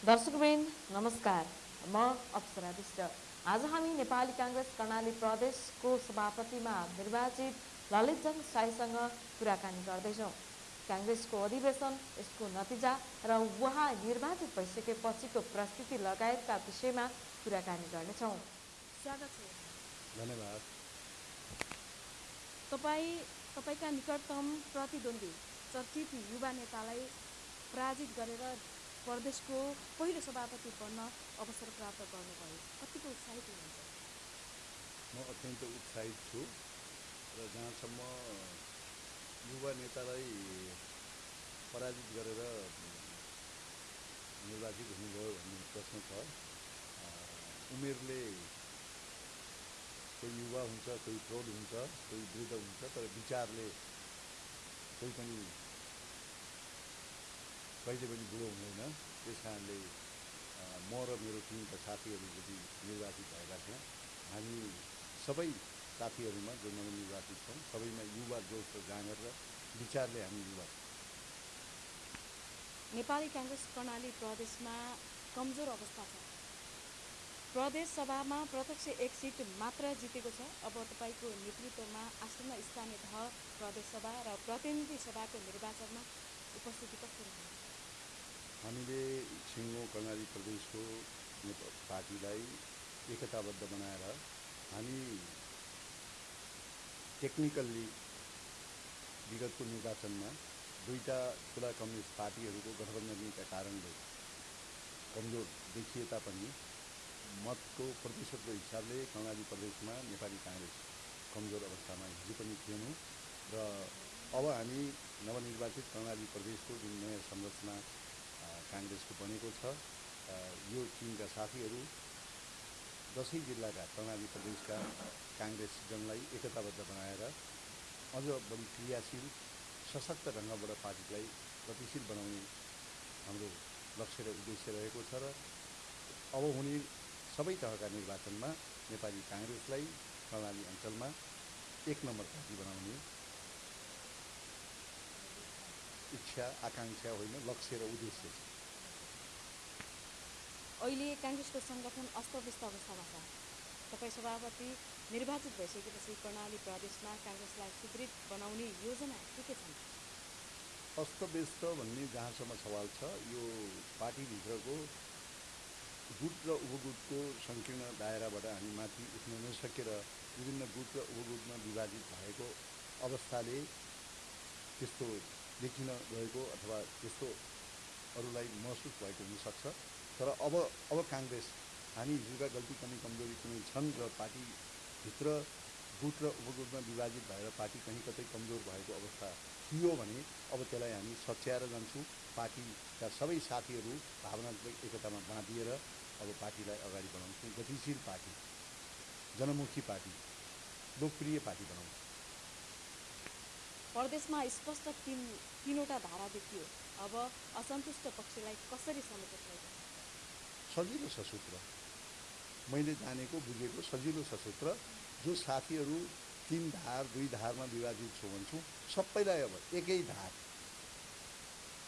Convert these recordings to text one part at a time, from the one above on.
दर्शकवृन्द नमस्कार म अप्सरा विष्ट आज हामी नेपाली काङ्ग्रेस कर्णाली प्रदेशको सभापतिमा निर्वाचित ललितजङ साईसँग कुराकानी गर्दैछौँ काङ्ग्रेसको अधिवेशन यसको नतिजा र उहाँ निर्वाचित भइसकेपछिको प्रस्तुति लगायतका विषयमा कुराकानी गर्नेछौँ स्वागत छ धन्यवाद तपाईँ तपाईँका निकटतम प्रतिद्वन्दी चर्चित युवा नेतालाई पराजित गरेर प्रदेशको पहिलो सभापति बन्न अवसर प्राप्त गर्नुभयो। कतिको उत्साहित हुनुहुन्छ? म अत्यन्त उत्साहित छु र जहाँसम्म युवा नेतालाई पराजित गरेर निर्वाचित हुनुभयो भन्ने प्रश्न छ उमेरले कोही युवा हुन्छ कोही प्रौढ हुन्छ कोही वृद्ध हुन्छ तर विचारले कोही पनि कहिले पनि बुढो हुँदैन। त्यस कारणले म र मेरो टिमका साथीहरू जति निर्वाचित भएका छौँ हामी सबै साथीहरूमा जो नवनिर्वाचित छौँ। सबैमा युवा जोस र जाँगर र विचारले हामी युवा नेपाली काङ्ग्रेस कर्णाली प्रदेशमा कमजोर अवस्था छ। प्रदेश सभामा प्रत्यक्ष एक सिट मात्र जितेको छ। अब तपाईँको नेतृत्वमा आसन्न स्थानीय तह प्रदेश सभा र प्रतिनिधि सभाको निर्वाचनमा उपस्थिति कस्तो रहन्छ? हामीले सिङ्गो कर्णाली प्रदेशको पार्टीलाई एकताबद्ध बनाएर हामी टेक्निकल्ली विगतको निर्वाचनमा दुईवटा ठुला कम्युनिस्ट पार्टीहरूको गठबन्धनका कारणले कमजोर देखिए तापनि मतको प्रतिशतको हिसाबले कर्णाली प्रदेशमा नेपाली काङ्ग्रेस कमजोर अवस्थामा हिजो पनि थिएनौँ र अब हामी नवनिर्वाचित कर्णाली प्रदेशको जुन नयाँ संरचना काङ्ग्रेसको बनेको छ। यो टिमका साथीहरू दसैँ जिल्लाका कर्णाली प्रदेशका काङ्ग्रेसजनलाई एकताबद्ध बनाएर अझ बढी क्रियाशील सशक्त ढङ्गबाट पार्टीलाई गतिशील बनाउने हाम्रो लक्ष्य र उद्देश्य रहेको छ र अब हुने सबै तहका निर्वाचनमा नेपाली काङ्ग्रेसलाई कर्णाली अञ्चलमा एक नम्बर पार्टी बनाउने इच्छा आकाङ्क्षा होइन लक्ष्य र उद्देश्य छ। अहिले काङ्ग्रेसको सङ्गठन अस्तव्यस्त अवस्थामा छ। तपाईँ सभापति निर्वाचित भइसकेपछि कर्णाली प्रदेशमा काङ्ग्रेसलाई सुदृढ बनाउने योजना के के छन्? अस्तव्यस्त भन्ने जहाँसम्म सवाल छ यो पार्टीभित्रको गुट र उपगुटको सङ्कीर्ण दायराबाट हामी माथि उठ्न नसकेर विभिन्न गुट र उपगुटमा विभाजित भएको अवस्थाले त्यस्तो देखिन गएको अथवा त्यस्तो अरूलाई महसुस भएको हुनसक्छ। तर अब अब काङ्ग्रेस हामी हिजोका गल्ती कमी कमजोरी कुनै छन् र पार्टीभित्र गुट र उपगुटमा विभाजित भएर पार्टी कहीँ कतै कमजोर भएको अवस्था थियो भने अब त्यसलाई हामी सच्याएर जान्छौँ। पार्टीका सबै साथीहरू भावनात्मक एकतामा बाँधिएर अब पार्टीलाई अगाडि बढाउँछौँ। गतिशील पार्टी जनमुखी पार्टी लोकप्रिय पार्टी बनाउँछौँ प्रदेशमा स्पष्ट तिन तिनवटा धारा देखियो। अब असन्तुष्ट पक्षलाई कसरी समेत सजिलो छ सूत्र। मैले जानेको बुझेको सजिलो छ सूत्र। जो साथीहरू तिन धार दुई धारमा विभाजित छु भन्छु सबैलाई अब एकै धार।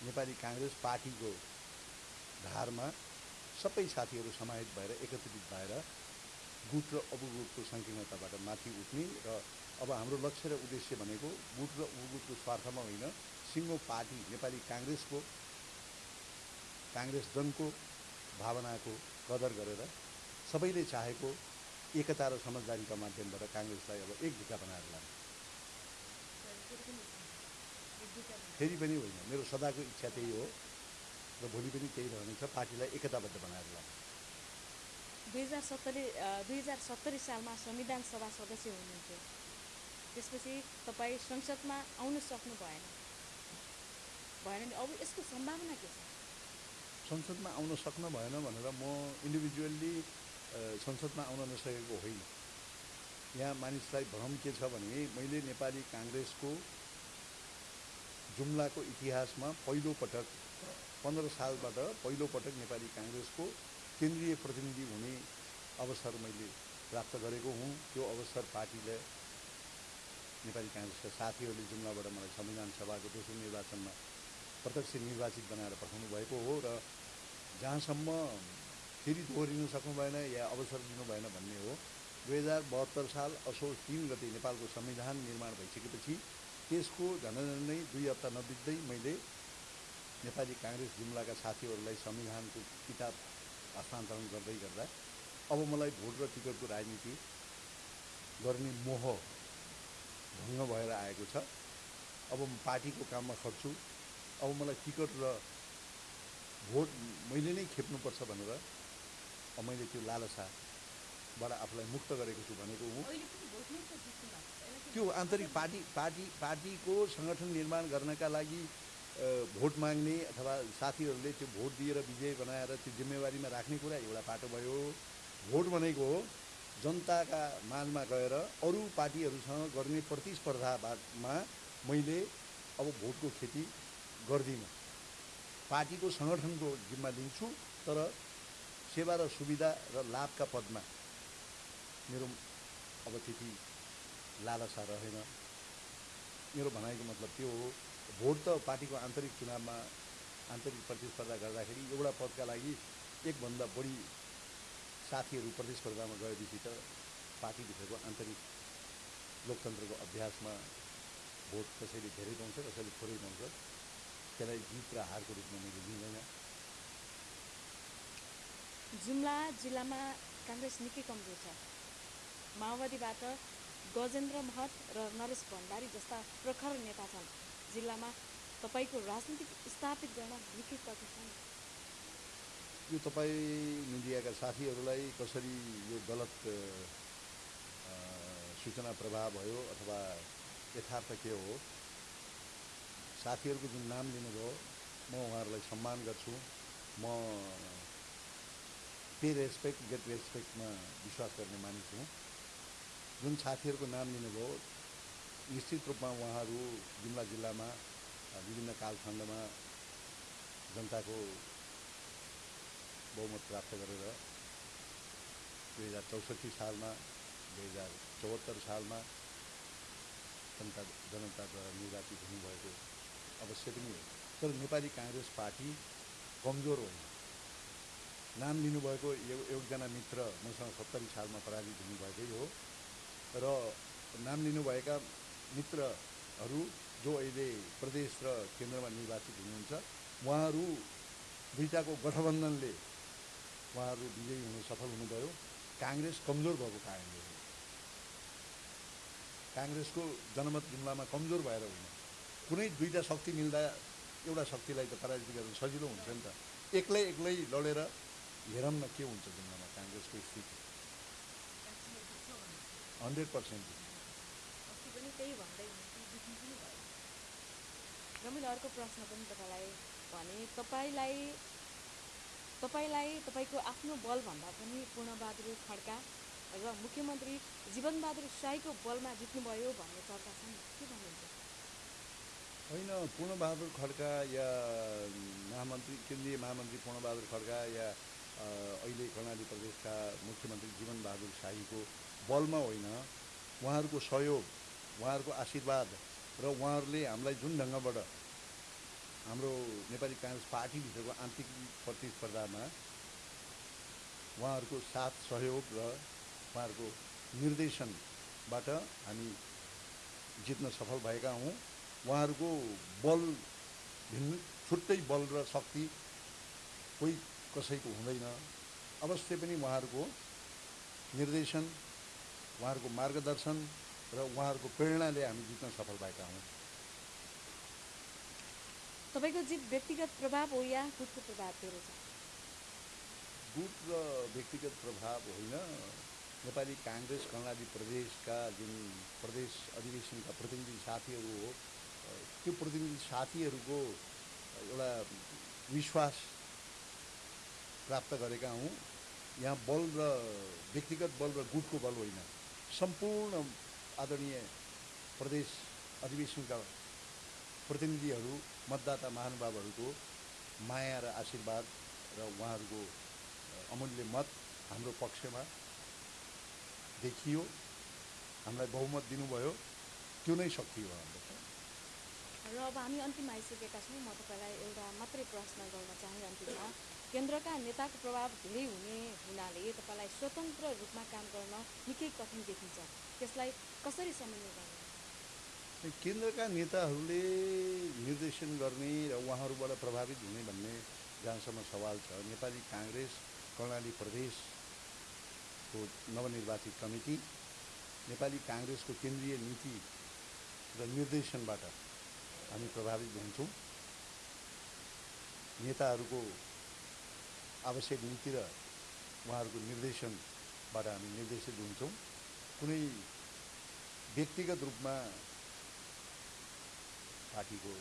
नेपाली काङ्ग्रेस पार्टीको धारमा सबै साथीहरू समाहित भएर एकत्रित भएर गुट र अबुगुटको सङ्कीर्णताबाट माथि उठ्ने र अब हाम्रो लक्ष्य र उद्देश्य भनेको गुट र उपगुटको स्वार्थमा होइन सिङ्गो पार्टी नेपाली काङ्ग्रेसको काङ्ग्रेस जनको भावनाको कदर गरेर सबैले चाहेको एकता र समझदारीका माध्यमबाट काङ्ग्रेसलाई अब एक ढुक्का बनाएर लाने। फेरि पनि होइन मेरो सदाको इच्छा त्यही हो र भोलि पनि त्यही रहनेछ पार्टीलाई एकताबद्ध बनाएर लाने। दुई हजार सत्तरी दुई हजार सत्तरी सालमा संविधान सभा सदस्य हुनुहुन्थ्यो। त्यसपछि तपाईँ संसदमा आउन सक्नु भएन। भएन अब यसको सम्भावना के छ? संसदमा आउन सक्न भएन भनेर म इन्डिभिजुअल्ली संसदमा आउन नसकेको होइन। यहाँ मानिसलाई भ्रम के छ भने मैले नेपाली काङ्ग्रेसको जुम्लाको इतिहासमा पहिलो पटक पन्ध्र सालबाट पहिलो पटक नेपाली काङ्ग्रेसको केन्द्रीय प्रतिनिधि हुने अवसर मैले प्राप्त गरेको हुँ। त्यो अवसर पार्टीले नेपाली काङ्ग्रेसका साथीहरूले जुम्लाबाट मलाई संविधान सभाको दोस्रो निर्वाचनमा प्रत्यक्ष निर्वाचित बनाएर पठाउनु भएको हो र जहाँसम्म फेरि दोहोरिनु सक्नु भएन या अवसर दिनु भएन भन्ने हो दुई हजार बहत्तर साल असोज तिन गते नेपालको संविधान निर्माण भइसकेपछि त्यसको झन्डै दुई हप्ता नबित्दै मैले नेपाली काङ्ग्रेस जुम्लाका साथीहरूलाई संविधानको किताब हस्तान्तरण गर्दै गर्दा अब मलाई भोट र टिकटको राजनीति गर्ने मोह भङ्ग भएर आएको छ। अब म पार्टीको काममा खट्छु। अब मलाई टिकट र भोट मैले नै खेप्नुपर्छ भनेर मैले त्यो लालसाबाट आफूलाई मुक्त गरेको छु भनेको हुँ। त्यो आन्तरिक पार्टी पार्टी पार्टीको सङ्गठन निर्माण गर्नका लागि भोट माग्ने अथवा साथीहरूले त्यो भोट दिएर विजय बनाएर त्यो जिम्मेवारीमा राख्ने कुरा एउटा पाटो भयो। भोट भनेको जनताका माझमा गएर अरू पार्टीहरूसँग गर्ने प्रतिस्पर्धामा मैले अब भोटको खेती गर्दिनँ। पार्टीको सङ्गठनको जिम्मा लिन्छु तर सेवा र सुविधा र लाभका पदमा मेरो अब त्यति लालसा रहेन। मेरो भनाइको मतलब त्यो हो भोट त पार्टीको आन्तरिक चुनावमा आन्तरिक प्रतिस्पर्धा गर्दाखेरि एउटा पदका लागि एकभन्दा बढी साथीहरू प्रतिस्पर्धामा गएपछि त पार्टीभित्रको आन्तरिक लोकतन्त्रको अभ्यासमा भोट कसैले धेरै पाउँछ कसैले थोरै पाउँछ। त्यसलाई जित र हारको रूपमा मैले लिँदैन। जुम्ला जिल्लामा काङ्ग्रेस निकै कमजोर छ। माओवादीबाट गजेन्द्र महत र नरेश भण्डारी जस्ता प्रखर नेता छन्। जिल्लामा तपाईँको राजनीतिक स्थापित गर्न निकै कठिन छ। नि यो तपाईँ मिडियाका साथीहरूलाई कसरी यो गलत सूचना प्रवाह भयो अथवा यथार्थ के हो? साथीहरूको जुन नाम लिनुभयो म उहाँहरूलाई सम्मान गर्छु। म पे रेस्पेक्ट गेट रेस्पेक्टमा विश्वास गर्ने मानिस हुँ। जुन साथीहरूको नाम लिनुभयो निश्चित रूपमा उहाँहरू जुम्ला जिल्लामा विभिन्न कालखण्डमा जनताको बहुमत प्राप्त गरेर दुई हजार चौसठी सालमा दुई हजार चौहत्तर सालमा जनता जनताद्वारा निर्वाचित हुनुभएको अवश्य पनि हो। तर नेपाली काङ्ग्रेस पार्टी कमजोर होइन नाम लिनुभएको एउ- एकजना मित्र मसँग सत्तरी सालमा पराजित हुनुभएकै हो। र नाम लिनुभएका मित्रहरू जो अहिले प्रदेश र केन्द्रमा निर्वाचित हुनुहुन्छ उहाँहरू दुईटाको गठबन्धनले उहाँहरू विजयी हुन सफल हुनुभयो। काङ्ग्रेस कमजोर भएको कारणले काङ्ग्रेसको जनमत जुम्लामा कमजोर भएर होइन कुनै दुईवटा शक्ति मिल्दा एउटा शक्तिलाई त पराजित गर्न सजिलो हुन्छ नि त। एक्लै एक्लै लडेर हेरौँ न के हुन्छ जुम्लामा काङ्ग्रेसको स्थिति। Hundred percent. र मैले अर्को प्रश्न पनि तपाईँलाई भने तपाईँलाई तपाईँलाई तपाईँको आफ्नो बलभन्दा पनि पूर्णबहादुर खड्का र मुख्यमन्त्री जीवनबहादुर साईको बलमा जित्नुभयो भन्ने चर्चा छ नि। के भन्नुहुन्छ? होइन पूर्णबहादुर खड्का या महामन्त्री केन्द्रीय महामन्त्री पूर्णबहादुर खड्का या अहिले कर्णाली प्रदेशका मुख्यमन्त्री जीवनबहादुर शाहीको बलमा होइन उहाँहरूको सहयोग उहाँहरूको आशीर्वाद र उहाँहरूले हामीलाई जुन ढङ्गबाट हाम्रो नेपाली काङ्ग्रेस पार्टीभित्रको आन्तरिक प्रतिस्पर्धामा उहाँहरूको साथ सहयोग र उहाँहरूको निर्देशनबाट हामी जित्न सफल भएका हौँ। उहाँहरूको बल भिन्न छुट्टै बल र शक्ति कोही कसैको हुँदैन। अवश्य पनि उहाँहरूको निर्देशन उहाँहरूको मार्गदर्शन र उहाँहरूको प्रेरणाले हामी जित्न सफल भएका हौँ। तपाईँको जित व्यक्तिगत प्रभाव हो या गुटको प्रभाव छ? गुट र व्यक्तिगत प्रभाव होइन। नेपाली काङ्ग्रेस कर्णाली प्रदेशका जुन प्रदेश अधिवेशनका प्रतिनिधि साथीहरू हो त्यो प्रतिनिधि साथीहरूको एउटा विश्वास प्राप्त गरेका हौँ। यहाँ बल र व्यक्तिगत बल र गुटको बल होइन। सम्पूर्ण आदरणीय प्रदेश अधिवेशनका प्रतिनिधिहरू मतदाता महानुभावहरूको माया र आशीर्वाद र उहाँहरूको अमूल्य मत हाम्रो पक्षमा देखियो। हामीलाई बहुमत दिनुभयो। त्यो नै शक्ति हो हाम्रो। र अब हामी अन्तिम आइसकेका छौँ। म तपाईँलाई एउटा मात्रै प्रश्न गर्न चाहे अन्तिममा केन्द्रका नेताको प्रभाव धेरै हुने हुनाले तपाईँलाई स्वतन्त्र रूपमा काम गर्न निकै कठिन देखिन्छ। त्यसलाई कसरी समन्वय गर्नु? केन्द्रका नेताहरूले निर्देशन गर्ने र उहाँहरूबाट प्रभावित हुने भन्ने जहाँसम्म सवाल छ नेपाली काङ्ग्रेस कर्णाली प्रदेशको नवनिर्वाचित कमिटी नेपाली काङ्ग्रेसको केन्द्रीय नीति र निर्देशनबाट हामी प्रभावित हुन्छौँ। नेताहरूको आवश्यक नीति र उहाँहरूको निर्देशनबाट हामी निर्देशित हुन्छौँ। कुनै व्यक्तिगत रूपमा पार्टीको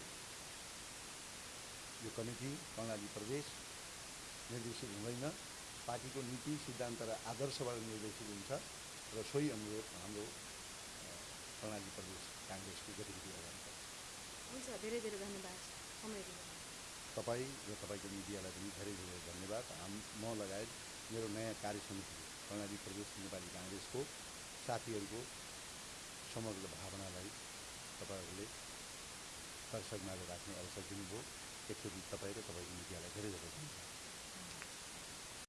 यो कमिटी कर्णाली प्रदेश निर्देशित हुँदैन। पार्टीको नीति सिद्धान्त र आदर्शबाट निर्देशित हुन्छ र सोही हाम्रो हाम्रो कर्णाली प्रदेश काङ्ग्रेसको गतिविधि अगाडि हुन्छ धेरै धेरै धन्यवाद। समय तपाईँ र तपाईँको मिडियालाई पनि धेरै धेरै धन्यवाद। हाम म लगायत मेरो नयाँ कार्य समिति कर्णाली प्रदेश नेपाली काङ्ग्रेसको साथीहरूको समग्र भावनालाई तपाईँहरूले दर्शकमा राख्ने अवसर दिनुभयो। एकचोटि तपाईँ र तपाईँको मिडियालाई धेरै धेरै धन्यवाद।